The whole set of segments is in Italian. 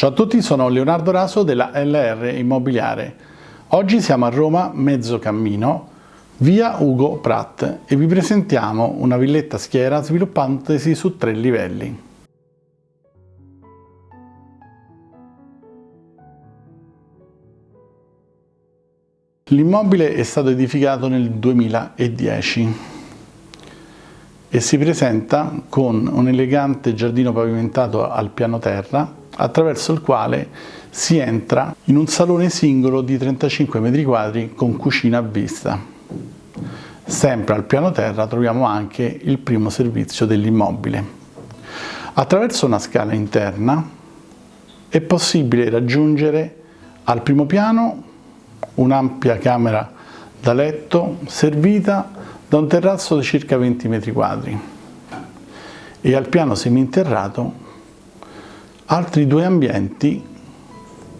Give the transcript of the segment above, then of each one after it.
Ciao a tutti, sono Leonardo Raso della LR Immobiliare. Oggi siamo a Roma, mezzo cammino, via Ugo Pratt e vi presentiamo una villetta schiera sviluppantesi su tre livelli. L'immobile è stato edificato nel 2010 e si presenta con un elegante giardino pavimentato al piano terra attraverso il quale si entra in un salone singolo di 35 metri quadri con cucina a vista. Sempre al piano terra troviamo anche il primo servizio dell'immobile. Attraverso una scala interna è possibile raggiungere al primo piano un'ampia camera da letto servita da un terrazzo di circa 20 metri quadri e al piano seminterrato altri due ambienti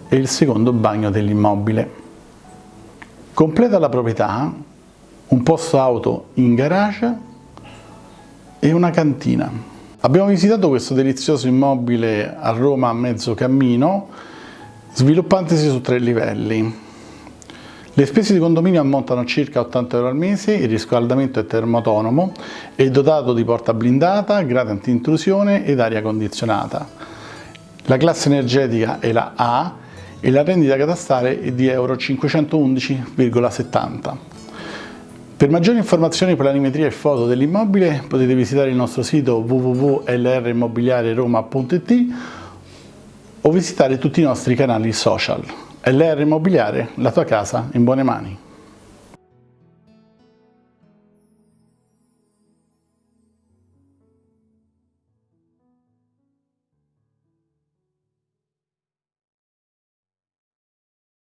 e il secondo bagno dell'immobile. Completa la proprietà un posto auto in garage e una cantina. Abbiamo visitato questo delizioso immobile a Roma a mezzo cammino, sviluppantesi su tre livelli. Le spese di condominio ammontano circa 80 euro al mese, il riscaldamento è termoautonomo, è dotato di porta blindata, grate anti-intrusione ed aria condizionata. La classe energetica è la A e la rendita catastale è di euro 511,70. Per maggiori informazioni, planimetria e foto dell'immobile potete visitare il nostro sito www.lrimmobiliareroma.it o visitare tutti i nostri canali social. LR Immobiliare, la tua casa in buone mani.